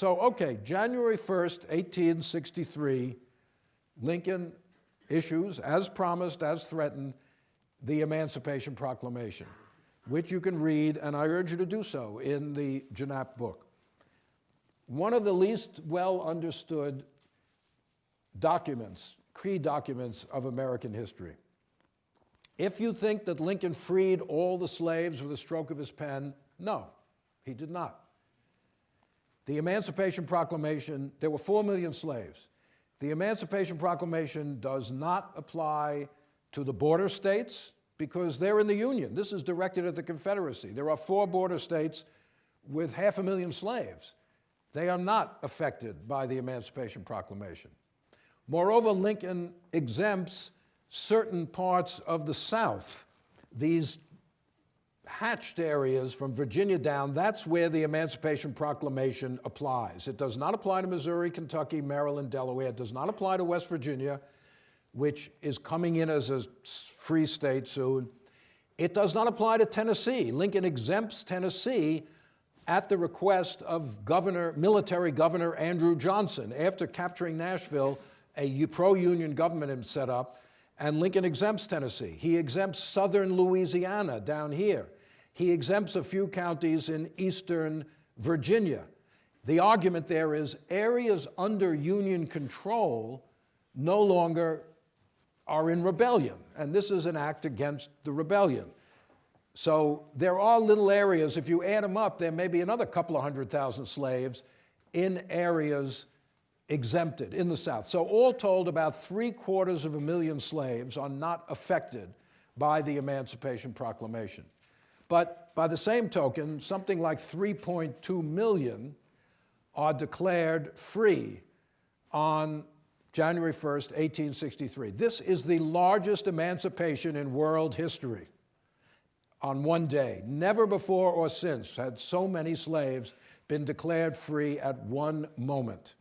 So, okay, January 1st, 1863, Lincoln issues, as promised, as threatened, the Emancipation Proclamation, which you can read, and I urge you to do so, in the Janap book. One of the least well understood documents, key documents of American history. If you think that Lincoln freed all the slaves with a stroke of his pen, no, he did not. The Emancipation Proclamation, there were four million slaves. The Emancipation Proclamation does not apply to the border states because they're in the Union. This is directed at the Confederacy. There are four border states with half a million slaves. They are not affected by the Emancipation Proclamation. Moreover, Lincoln exempts certain parts of the South, these hatched areas from Virginia down, that's where the Emancipation Proclamation applies. It does not apply to Missouri, Kentucky, Maryland, Delaware. It does not apply to West Virginia, which is coming in as a free state soon. It does not apply to Tennessee. Lincoln exempts Tennessee at the request of governor, military governor Andrew Johnson. After capturing Nashville, a pro-union government had set up, and Lincoln exempts Tennessee. He exempts southern Louisiana down here. He exempts a few counties in eastern Virginia. The argument there is areas under Union control no longer are in rebellion, and this is an act against the rebellion. So there are little areas, if you add them up, there may be another couple of hundred thousand slaves in areas exempted in the South. So all told, about three quarters of a million slaves are not affected by the Emancipation Proclamation. But by the same token, something like 3.2 million are declared free on January 1st, 1863. This is the largest emancipation in world history on one day. Never before or since had so many slaves been declared free at one moment.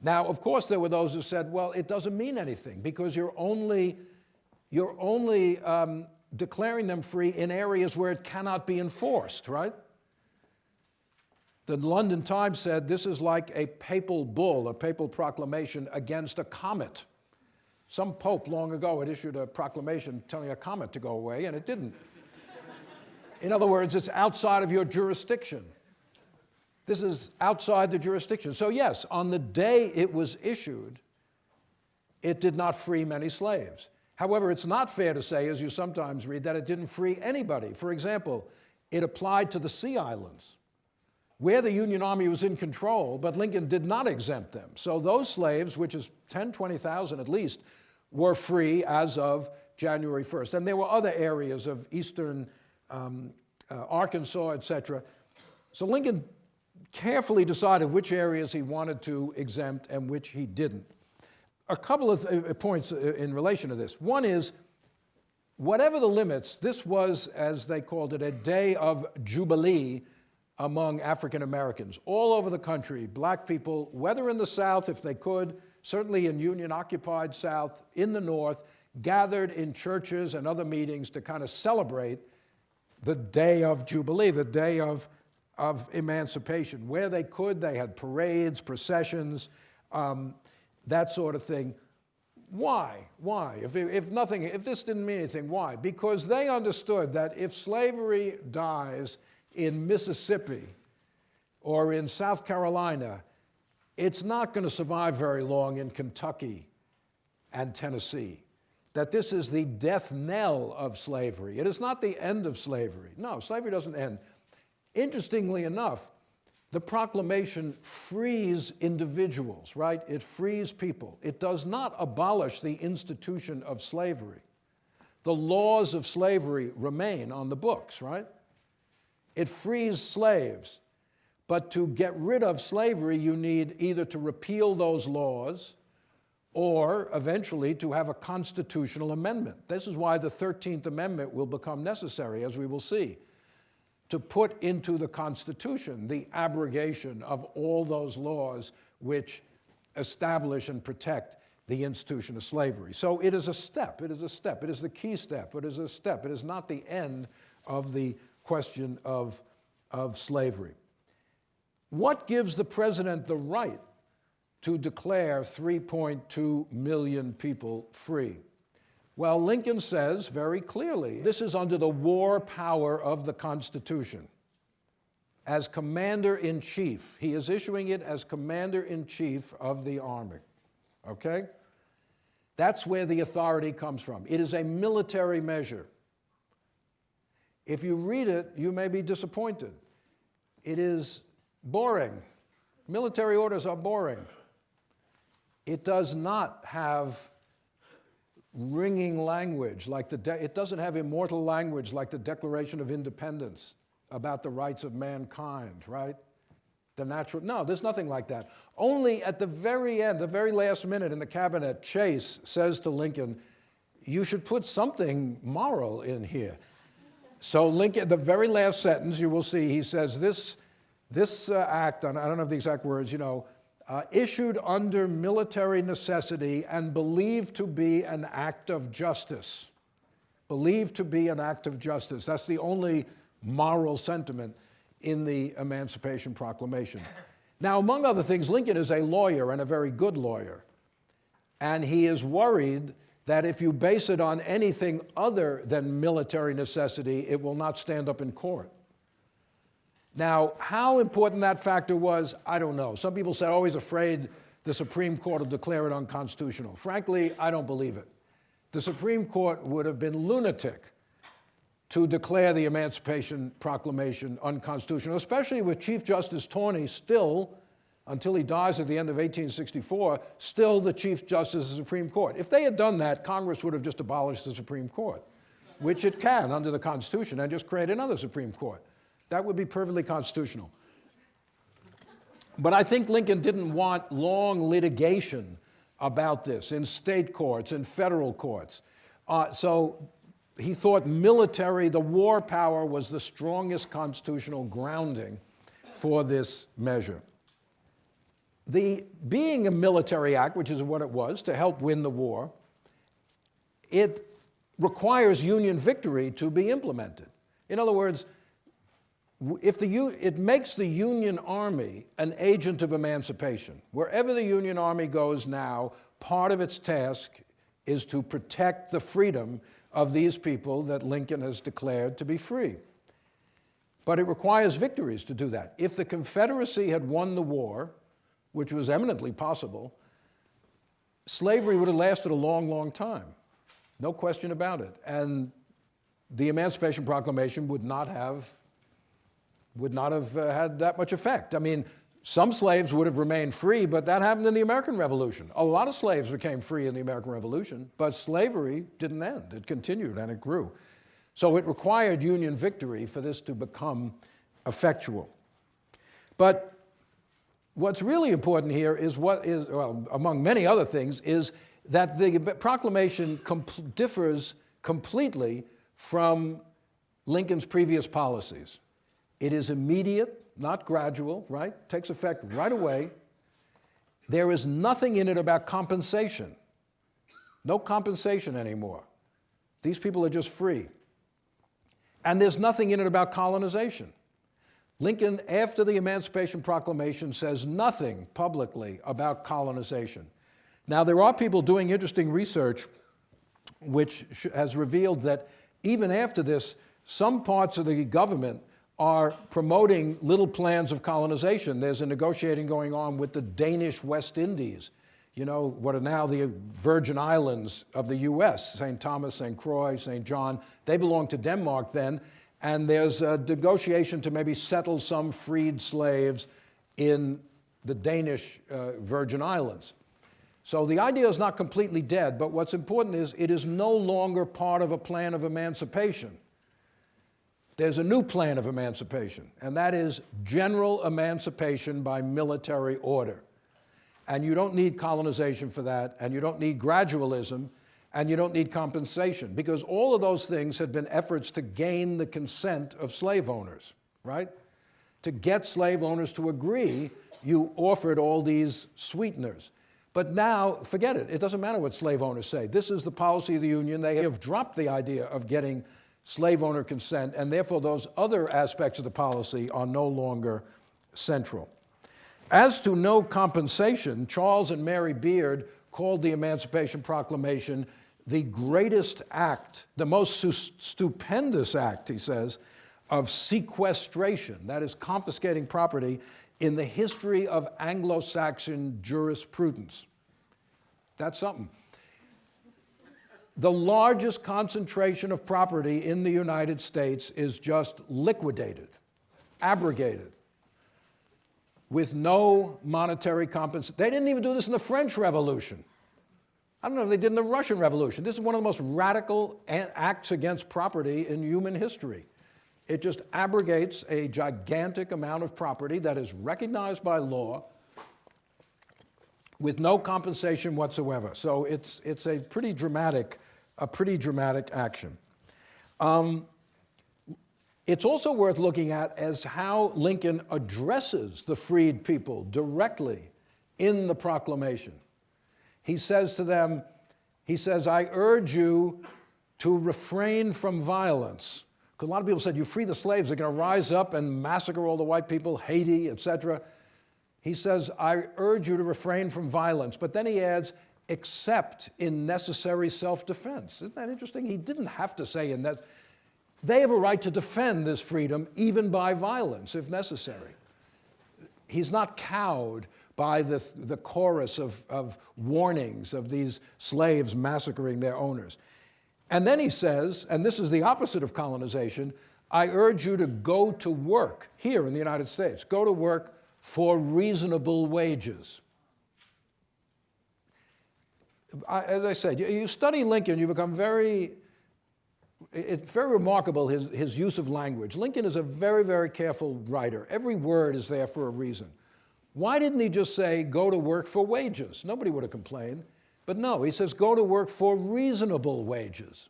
Now, of course, there were those who said, well, it doesn't mean anything because you're only, you're only um, declaring them free in areas where it cannot be enforced, right? The London Times said this is like a papal bull, a papal proclamation against a comet. Some pope long ago had issued a proclamation telling a comet to go away, and it didn't. In other words, it's outside of your jurisdiction. This is outside the jurisdiction. So yes, on the day it was issued, it did not free many slaves. However, it's not fair to say, as you sometimes read, that it didn't free anybody. For example, it applied to the Sea Islands, where the Union Army was in control, but Lincoln did not exempt them. So those slaves, which is 10, 20,000 at least, were free as of January 1st. And there were other areas of eastern um, uh, Arkansas, et cetera. So Lincoln carefully decided which areas he wanted to exempt and which he didn't a couple of uh, points uh, in relation to this. One is, whatever the limits, this was, as they called it, a day of jubilee among African Americans all over the country. Black people, whether in the South, if they could, certainly in Union-occupied South, in the North, gathered in churches and other meetings to kind of celebrate the day of Jubilee, the day of, of emancipation. Where they could, they had parades, processions, um, that sort of thing. Why? Why? If, if nothing, if this didn't mean anything, why? Because they understood that if slavery dies in Mississippi or in South Carolina, it's not going to survive very long in Kentucky and Tennessee. That this is the death knell of slavery. It is not the end of slavery. No, slavery doesn't end. Interestingly enough, the proclamation frees individuals, right? It frees people. It does not abolish the institution of slavery. The laws of slavery remain on the books, right? It frees slaves. But to get rid of slavery, you need either to repeal those laws or eventually to have a constitutional amendment. This is why the 13th Amendment will become necessary, as we will see to put into the Constitution the abrogation of all those laws which establish and protect the institution of slavery. So it is a step, it is a step, it is the key step, it is a step, it is not the end of the question of, of slavery. What gives the president the right to declare 3.2 million people free? Well, Lincoln says very clearly this is under the war power of the Constitution. As commander in chief, he is issuing it as commander in chief of the Army. Okay? That's where the authority comes from. It is a military measure. If you read it, you may be disappointed. It is boring. Military orders are boring. It does not have ringing language like the, it doesn't have immortal language like the Declaration of Independence about the rights of mankind, right? The natural, no, there's nothing like that. Only at the very end, the very last minute in the cabinet, Chase says to Lincoln, you should put something moral in here. So Lincoln, the very last sentence, you will see, he says, this, this uh, act, I don't know the exact words, you know, uh, issued under military necessity and believed to be an act of justice. Believed to be an act of justice. That's the only moral sentiment in the Emancipation Proclamation. Now, among other things, Lincoln is a lawyer and a very good lawyer. And he is worried that if you base it on anything other than military necessity, it will not stand up in court. Now, how important that factor was, I don't know. Some people said, he's afraid the Supreme Court will declare it unconstitutional. Frankly, I don't believe it. The Supreme Court would have been lunatic to declare the Emancipation Proclamation unconstitutional, especially with Chief Justice Taney still, until he dies at the end of 1864, still the Chief Justice of the Supreme Court. If they had done that, Congress would have just abolished the Supreme Court, which it can under the Constitution, and just create another Supreme Court. That would be perfectly constitutional. But I think Lincoln didn't want long litigation about this in state courts and federal courts. Uh, so he thought military, the war power, was the strongest constitutional grounding for this measure. The being a military act, which is what it was, to help win the war, it requires Union victory to be implemented. In other words, if the, it makes the Union Army an agent of emancipation. Wherever the Union Army goes now, part of its task is to protect the freedom of these people that Lincoln has declared to be free. But it requires victories to do that. If the Confederacy had won the war, which was eminently possible, slavery would have lasted a long, long time. No question about it. And the Emancipation Proclamation would not have would not have uh, had that much effect. I mean, some slaves would have remained free, but that happened in the American Revolution. A lot of slaves became free in the American Revolution, but slavery didn't end. It continued and it grew. So it required Union victory for this to become effectual. But what's really important here is what is, well, among many other things, is that the proclamation differs completely from Lincoln's previous policies. It is immediate, not gradual, right? Takes effect right away. There is nothing in it about compensation. No compensation anymore. These people are just free. And there's nothing in it about colonization. Lincoln, after the Emancipation Proclamation, says nothing publicly about colonization. Now, there are people doing interesting research which has revealed that even after this, some parts of the government are promoting little plans of colonization. There's a negotiating going on with the Danish West Indies, you know, what are now the Virgin Islands of the US, St. Thomas, St. Croix, St. John. They belong to Denmark then, and there's a negotiation to maybe settle some freed slaves in the Danish uh, Virgin Islands. So the idea is not completely dead, but what's important is it is no longer part of a plan of emancipation. There's a new plan of emancipation, and that is general emancipation by military order. And you don't need colonization for that, and you don't need gradualism, and you don't need compensation, because all of those things had been efforts to gain the consent of slave owners, right? To get slave owners to agree, you offered all these sweeteners. But now, forget it. It doesn't matter what slave owners say. This is the policy of the Union. They have dropped the idea of getting slave owner consent, and therefore those other aspects of the policy are no longer central. As to no compensation, Charles and Mary Beard called the Emancipation Proclamation the greatest act, the most stupendous act, he says, of sequestration, that is, confiscating property, in the history of Anglo Saxon jurisprudence. That's something. The largest concentration of property in the United States is just liquidated, abrogated, with no monetary compensation. They didn't even do this in the French Revolution. I don't know if they did in the Russian Revolution. This is one of the most radical acts against property in human history. It just abrogates a gigantic amount of property that is recognized by law with no compensation whatsoever. So it's, it's a pretty dramatic, a pretty dramatic action. Um, it's also worth looking at as how Lincoln addresses the freed people directly in the proclamation he says to them, he says, I urge you to refrain from violence. Because a lot of people said, you free the slaves, they're going to rise up and massacre all the white people, Haiti, etc. He says, I urge you to refrain from violence. But then he adds, except in necessary self-defense. Isn't that interesting? He didn't have to say in that. They have a right to defend this freedom, even by violence, if necessary. He's not cowed by the, the chorus of, of warnings of these slaves massacring their owners. And then he says, and this is the opposite of colonization, I urge you to go to work here in the United States, go to work for reasonable wages. I, as I said, you, you, study Lincoln, you become very, it's very remarkable his, his use of language. Lincoln is a very, very careful writer. Every word is there for a reason. Why didn't he just say, go to work for wages? Nobody would have complained. But no, he says, go to work for reasonable wages.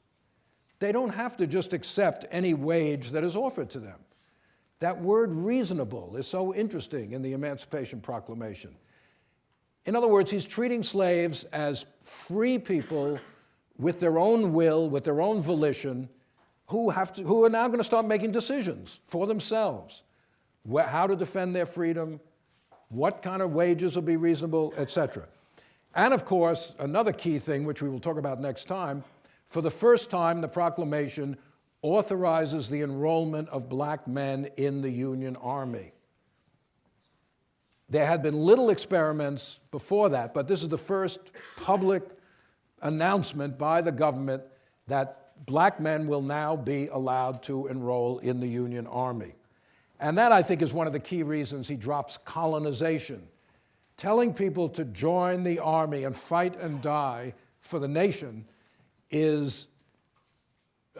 They don't have to just accept any wage that is offered to them. That word reasonable is so interesting in the Emancipation Proclamation. In other words, he's treating slaves as free people with their own will, with their own volition, who, have to, who are now going to start making decisions for themselves. How to defend their freedom, what kind of wages will be reasonable, etc. And of course, another key thing, which we will talk about next time, for the first time, the proclamation authorizes the enrollment of black men in the Union Army. There had been little experiments before that, but this is the first public announcement by the government that black men will now be allowed to enroll in the Union Army. And that, I think, is one of the key reasons he drops colonization. Telling people to join the army and fight and die for the nation is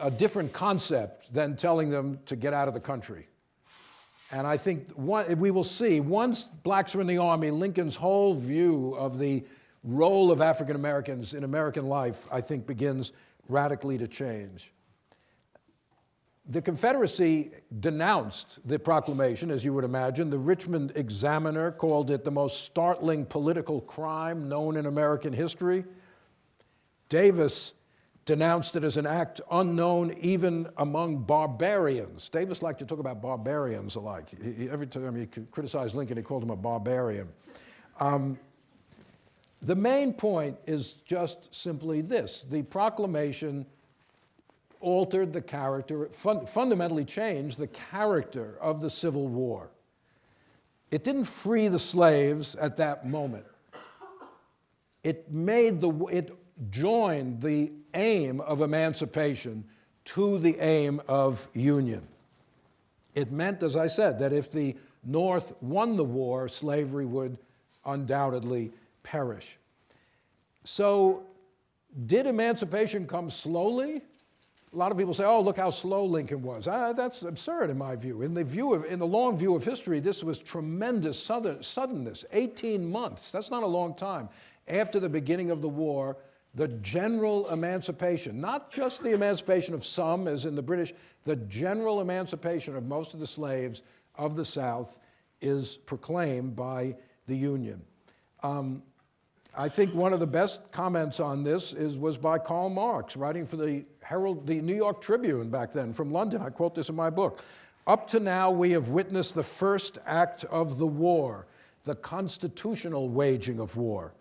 a different concept than telling them to get out of the country. And I think one, we will see, once blacks are in the army, Lincoln's whole view of the role of African Americans in American life, I think, begins radically to change. The Confederacy denounced the proclamation, as you would imagine. The Richmond Examiner called it the most startling political crime known in American history. Davis denounced it as an act unknown even among barbarians. Davis liked to talk about barbarians alike. He, every time he criticized Lincoln, he called him a barbarian. Um, the main point is just simply this. The proclamation altered the character, fun fundamentally changed the character of the Civil War. It didn't free the slaves at that moment. It made the, it joined the aim of emancipation to the aim of union. It meant, as I said, that if the North won the war, slavery would undoubtedly perish. So did emancipation come slowly? a lot of people say, oh, look how slow Lincoln was. Uh, that's absurd in my view. In the, view of, in the long view of history, this was tremendous suddenness, 18 months. That's not a long time. After the beginning of the war, the general emancipation, not just the emancipation of some, as in the British, the general emancipation of most of the slaves of the South is proclaimed by the Union. Um, I think one of the best comments on this is, was by Karl Marx, writing for the Herald, the New York Tribune back then from London. I quote this in my book. Up to now, we have witnessed the first act of the war, the constitutional waging of war.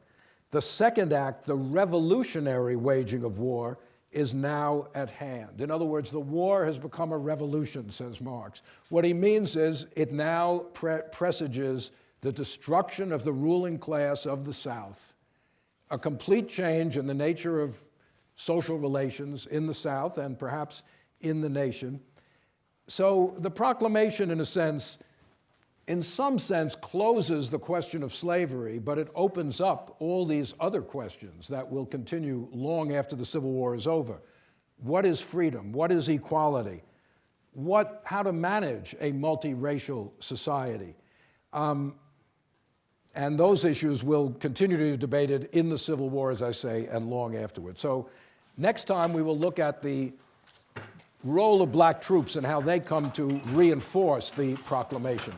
The second act, the revolutionary waging of war, is now at hand. In other words, the war has become a revolution, says Marx. What he means is it now pre presages the destruction of the ruling class of the South, a complete change in the nature of social relations in the South and perhaps in the nation. So the proclamation, in a sense, in some sense, closes the question of slavery, but it opens up all these other questions that will continue long after the Civil War is over. What is freedom? What is equality? What, how to manage a multiracial society? Um, and those issues will continue to be debated in the Civil War, as I say, and long afterwards. So next time we will look at the role of black troops and how they come to reinforce the proclamation.